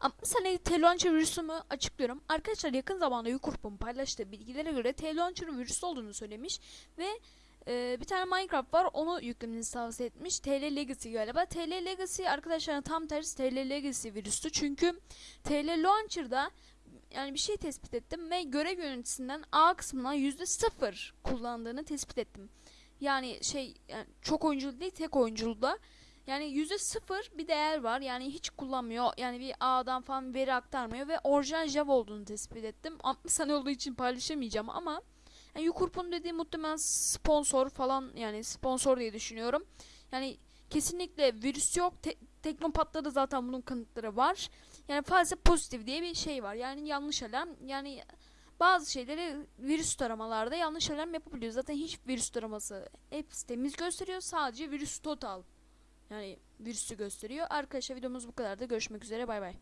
Ama sana T-Launcher virüsümü açıklıyorum. Arkadaşlar yakın zamanda Yukurp'un paylaştığı bilgilere göre T-Launcher'ın virüs olduğunu söylemiş ve e, bir tane Minecraft var onu yüklemenizi tavsiye etmiş. TL Legacy galiba. TL Legacy arkadaşlar tam tersi TL Legacy virüstü. Çünkü TL Launcher'da yani bir şey tespit ettim ve görev yöneticisinden A kısmına %0 kullandığını tespit ettim. Yani şey yani çok oyunculu değil tek oyunculuda. Yani yüzde sıfır bir değer var. Yani hiç kullanmıyor. Yani bir A'dan falan veri aktarmıyor ve orijinal Java olduğunu tespit ettim. 60 sene olduğu için paylaşamayacağım ama yani Yukurp'un dediği muhtemelen sponsor falan yani sponsor diye düşünüyorum. Yani kesinlikle virüs yok. Te- Teknopat'ta da zaten bunun kanıtları var. Yani fazla pozitif diye bir şey var. Yani yanlış alarm. Yani bazı şeyleri virüs taramalarda yanlış alarm yapabiliyor. Zaten hiç virüs taraması hepsi temiz gösteriyor. Sadece virüs total yani virüsü gösteriyor. Arkadaşlar videomuz bu kadar da görüşmek üzere bay bay.